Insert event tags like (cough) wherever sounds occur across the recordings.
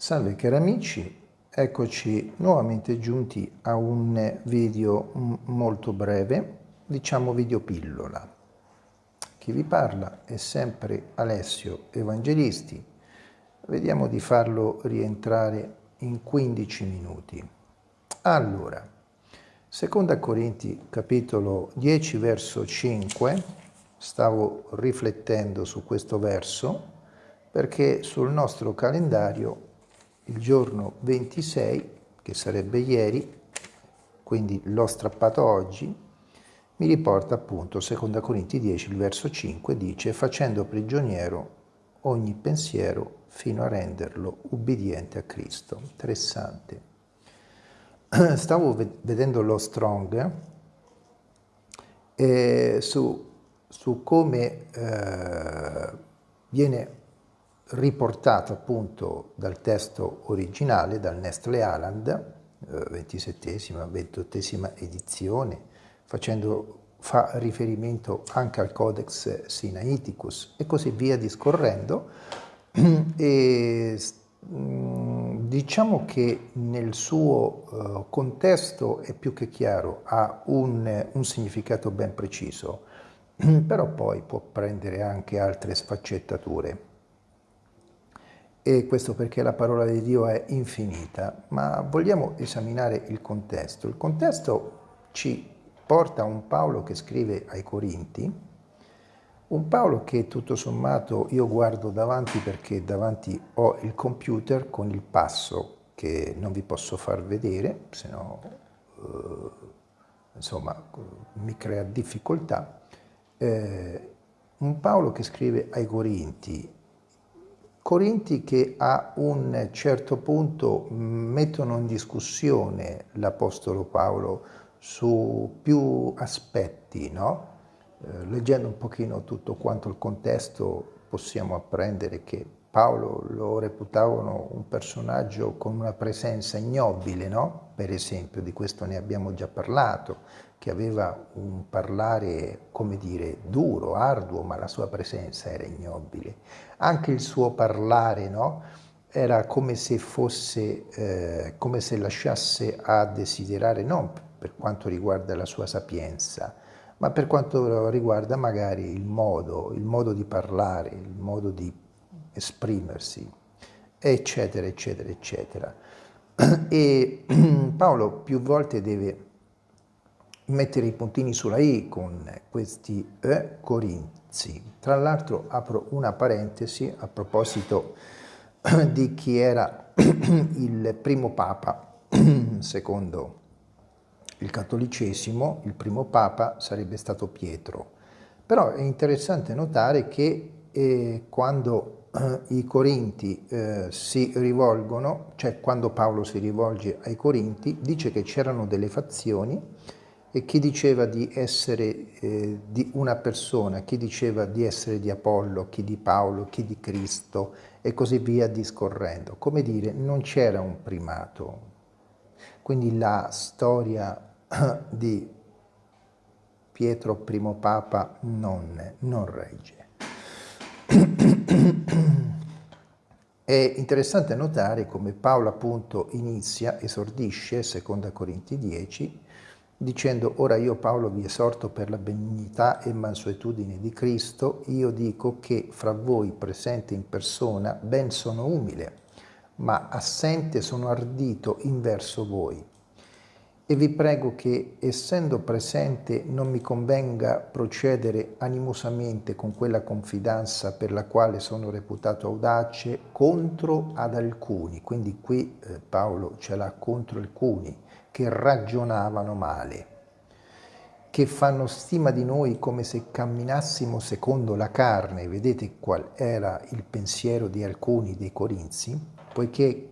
Salve cari amici, eccoci nuovamente giunti a un video molto breve, diciamo video pillola. Chi vi parla è sempre Alessio Evangelisti, vediamo di farlo rientrare in 15 minuti. Allora, seconda Corinti capitolo 10 verso 5, stavo riflettendo su questo verso perché sul nostro calendario il giorno 26, che sarebbe ieri, quindi l'ho strappato oggi, mi riporta appunto 2 Corinti 10, il verso 5, dice facendo prigioniero ogni pensiero fino a renderlo ubbidiente a Cristo. Interessante. (clears throat) Stavo vedendo lo Strong eh, su, su, come eh, viene riportato appunto dal testo originale, dal Nestle Aland, ventisettesima, ventottesima edizione, facendo fa riferimento anche al Codex Sinaiticus e così via discorrendo. (clears throat) E, mm, diciamo che nel suo uh, contesto è più che chiaro, ha un, un significato ben preciso, (clears throat) però poi può prendere anche altre sfaccettature e questo perché la parola di Dio è infinita, ma vogliamo esaminare il contesto. Il contesto ci porta a un Paolo che scrive ai Corinti, un Paolo che tutto sommato io guardo davanti perché davanti ho il computer con il passo che non vi posso far vedere, se no eh, insomma mi crea difficoltà. Eh, un Paolo che scrive ai Corinti Corinti che a un certo punto mettono in discussione l'Apostolo Paolo su più aspetti, no? eh, leggendo un pochino tutto quanto il contesto possiamo apprendere che Paolo lo reputavano un personaggio con una presenza ignobile, no? per esempio, di questo ne abbiamo già parlato, che aveva un parlare, come dire, duro, arduo, ma la sua presenza era ignobile. Anche il suo parlare, no? Era come se fosse, eh, come se lasciasse a desiderare, non per quanto riguarda la sua sapienza, ma per quanto riguarda magari il modo, il modo di parlare, il modo di esprimersi, eccetera, eccetera, eccetera. (clears throat) E (clears throat) Paolo più volte deve mettere i puntini sulla i con questi e corinzi. Tra l'altro apro una parentesi a proposito (clears throat) di chi era il primo papa, secondo il cattolicesimo, il primo papa sarebbe stato Pietro. Però è interessante notare che eh, quando eh, i Corinti eh, si rivolgono, cioè quando Paolo si rivolge ai Corinti, dice che c'erano delle fazioni e chi diceva di essere eh, di una persona, chi diceva di essere di Apollo, chi di Paolo, chi di Cristo e così via discorrendo. Come dire, non c'era un primato. Quindi la storia (coughs) di Pietro primo Papa non, non regge. È interessante notare come Paolo appunto inizia, esordisce, seconda Corinti 10, dicendo ora io Paolo vi esorto per la benignità e mansuetudine di Cristo, io dico che fra voi presente in persona ben sono umile, ma assente sono ardito in verso voi e vi prego che, essendo presente, non mi convenga procedere animosamente con quella confidenza per la quale sono reputato audace contro ad alcuni, quindi qui eh, Paolo ce l'ha contro alcuni, che ragionavano male, che fanno stima di noi come se camminassimo secondo la carne, vedete qual era il pensiero di alcuni dei Corinzi, poiché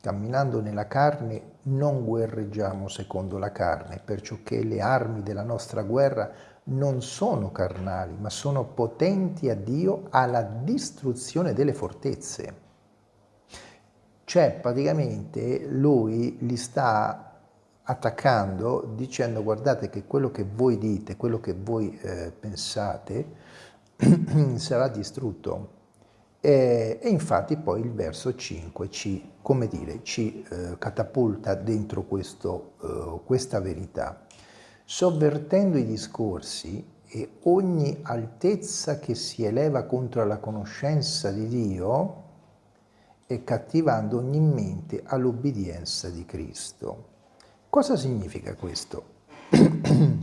camminando nella carne non guerreggiamo secondo la carne, perciò che le armi della nostra guerra non sono carnali, ma sono potenti a Dio alla distruzione delle fortezze. Cioè, praticamente, lui li sta attaccando dicendo guardate che quello che voi dite, quello che voi eh, pensate (clears throat) sarà distrutto E, e, infatti poi il verso 5 ci, come dire, ci eh, catapulta dentro questo, eh, questa verità. Sovvertendo i discorsi e ogni altezza che si eleva contro la conoscenza di Dio e cattivando ogni mente all'obbedienza di Cristo. Cosa significa questo? (clears throat)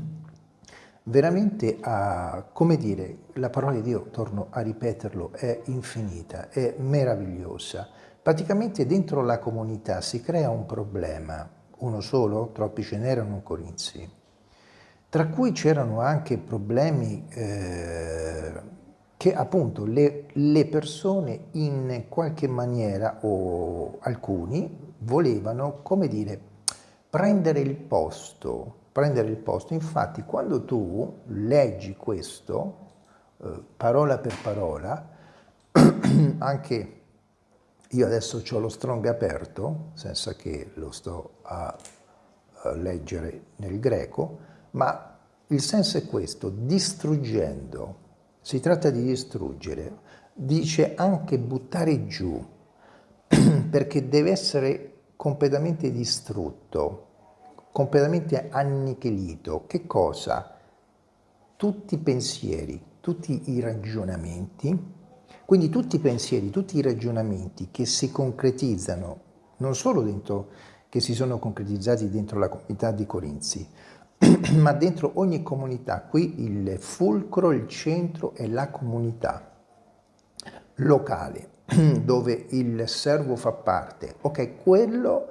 Veramente, a, come dire, la parola di Dio, torno a ripeterlo, è infinita, è meravigliosa. Praticamente dentro la comunità si crea un problema, uno solo, troppi ce n'erano Corinzi, tra cui c'erano anche problemi eh, che appunto le, le, persone in qualche maniera o alcuni volevano, come dire, prendere il posto, prendere il posto. Infatti quando tu leggi questo, eh, parola per parola, (clears throat) anche io adesso ho lo strong aperto, senza che lo sto a, a leggere nel greco, ma il senso è questo, distruggendo, si tratta di distruggere, dice anche buttare giù, (clears throat) perché deve essere completamente distrutto, completamente annichilito. Che cosa? Tutti i pensieri, tutti i ragionamenti, quindi tutti i pensieri, tutti i ragionamenti che si concretizzano, non solo dentro, che si sono concretizzati dentro la comunità di Corinzi, (clears throat) ma dentro ogni comunità, qui il fulcro, il centro è la comunità locale, (clears throat) dove il servo fa parte. Ok, quello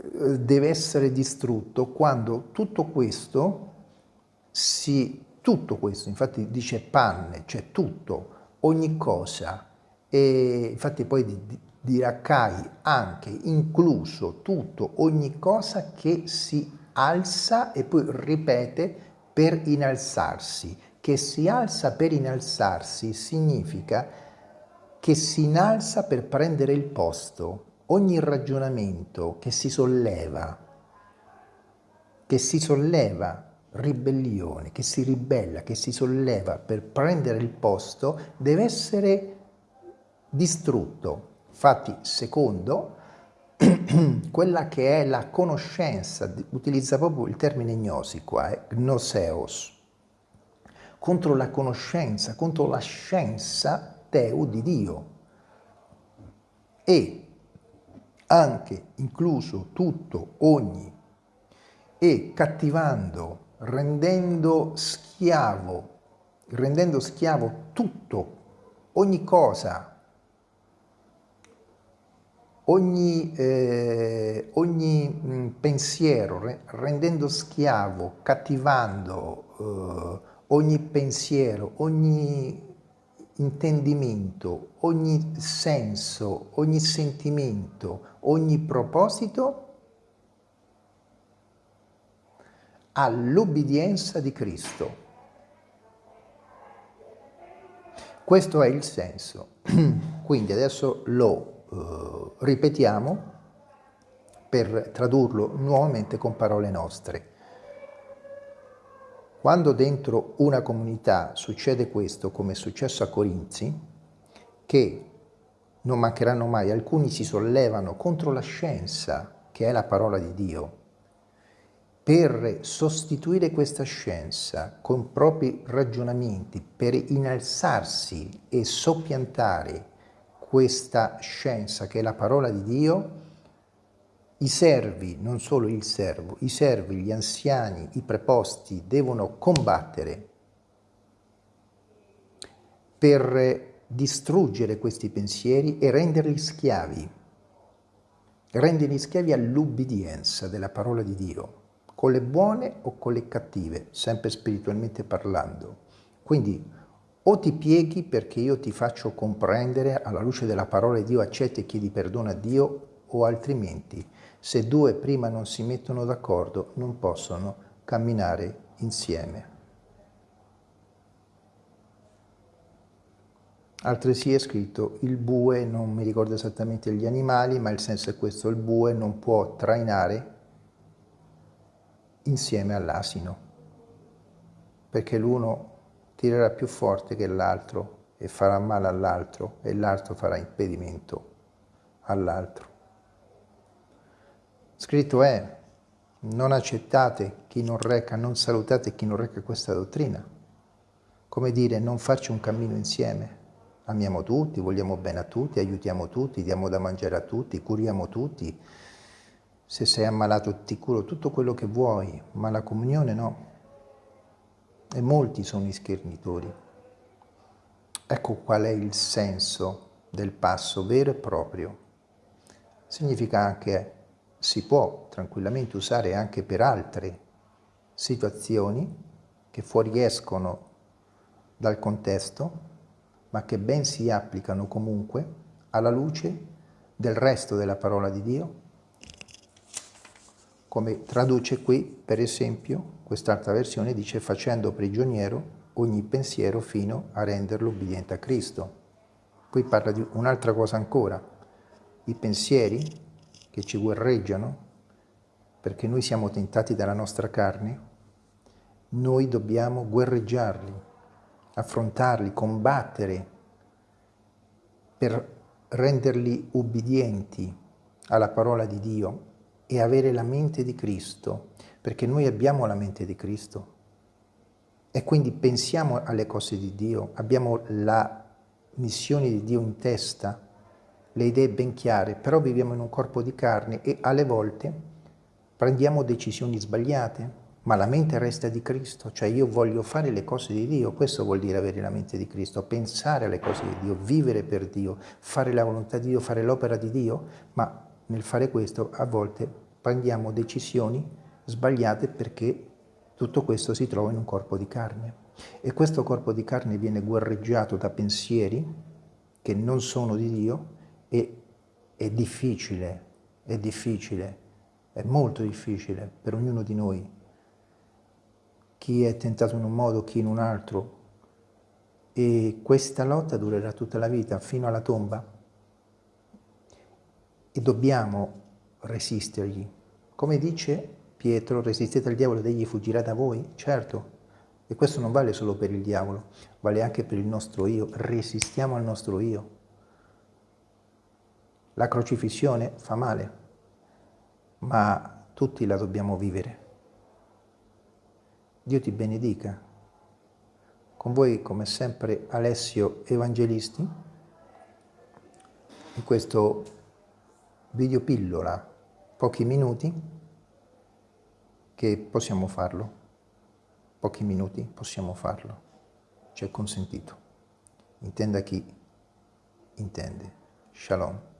deve essere distrutto quando tutto questo si, tutto questo, infatti dice panne, cioè tutto, ogni cosa, e infatti poi dirà Cai anche, incluso tutto, ogni cosa che si alza e poi ripete per innalzarsi. Che si alza per innalzarsi significa che si innalza per prendere il posto. Ogni ragionamento che si solleva, che si solleva, ribellione, che si ribella, che si solleva per prendere il posto, deve essere distrutto. Infatti, secondo, (clears throat) quella che è la conoscenza, utilizza proprio il termine gnosi qua, eh, gnoseos, contro la conoscenza, contro la scienza teu di Dio e anche incluso tutto, ogni, e cattivando, rendendo schiavo, rendendo schiavo tutto, ogni cosa, ogni, eh, ogni mh, mm, pensiero, re, rendendo schiavo, cattivando eh, ogni pensiero, ogni intendimento, ogni senso, ogni sentimento, ogni proposito all'obbedienza di Cristo. Questo è il senso. (clears throat) Quindi adesso lo eh, ripetiamo per tradurlo nuovamente con parole nostre. Quando dentro una comunità succede questo, come è successo a Corinzi, che non mancheranno mai, alcuni si sollevano contro la scienza, che è la parola di Dio, per sostituire questa scienza con propri ragionamenti, per innalzarsi e soppiantare questa scienza che è la parola di Dio, i servi, non solo il servo, i servi, gli anziani, i preposti devono combattere per distruggere questi pensieri e renderli schiavi, renderli schiavi all'ubbidienza della parola di Dio, con le buone o con le cattive, sempre spiritualmente parlando. Quindi o ti pieghi perché io ti faccio comprendere alla luce della parola di Dio, accetti e chiedi perdono a Dio, o altrimenti, se due prima non si mettono d'accordo, non possono camminare insieme. Altresì è scritto il bue, non mi ricordo esattamente gli animali, ma il senso è questo, il bue non può trainare insieme all'asino, perché l'uno tirerà più forte che l'altro e farà male all'altro e l'altro farà impedimento all'altro. Scritto è, non accettate chi non reca, non salutate chi non reca questa dottrina. Come dire, non farci un cammino insieme. Amiamo tutti, vogliamo bene a tutti, aiutiamo tutti, diamo da mangiare a tutti, curiamo tutti. Se sei ammalato ti curo tutto quello che vuoi, ma la comunione no. E molti sono i schernitori. Ecco qual è il senso del passo vero e proprio. Significa anche si può tranquillamente usare anche per altre situazioni che fuoriescono dal contesto, ma che ben si applicano comunque alla luce del resto della parola di Dio, come traduce qui, per esempio, quest'altra versione dice facendo prigioniero ogni pensiero fino a renderlo ubbidiente a Cristo. Poi parla di un'altra cosa ancora, i pensieri che ci guerreggiano, perché noi siamo tentati dalla nostra carne, noi dobbiamo guerreggiarli, affrontarli, combattere per renderli ubbidienti alla parola di Dio e avere la mente di Cristo, perché noi abbiamo la mente di Cristo. E quindi pensiamo alle cose di Dio, abbiamo la missione di Dio in testa le idee ben chiare, però viviamo in un corpo di carne e alle volte prendiamo decisioni sbagliate, ma la mente resta di Cristo, cioè io voglio fare le cose di Dio, questo vuol dire avere la mente di Cristo, pensare alle cose di Dio, vivere per Dio, fare la volontà di Dio, fare l'opera di Dio, ma nel fare questo a volte prendiamo decisioni sbagliate perché tutto questo si trova in un corpo di carne. E questo corpo di carne viene guerreggiato da pensieri che non sono di Dio e è difficile, è difficile, è molto difficile per ognuno di noi. Chi è tentato in un modo, chi in un altro. E questa lotta durerà tutta la vita, fino alla tomba. E dobbiamo resistergli. Come dice Pietro, resistete al diavolo ed egli fuggirà da voi? Certo. E questo non vale solo per il diavolo, vale anche per il nostro io. Resistiamo al nostro io. La crocifissione fa male, ma tutti la dobbiamo vivere. Dio ti benedica. Con voi, come sempre, Alessio Evangelisti, in questo video pillola, pochi minuti, che possiamo farlo. Pochi minuti possiamo farlo. Ci è consentito. Intenda chi intende. Shalom.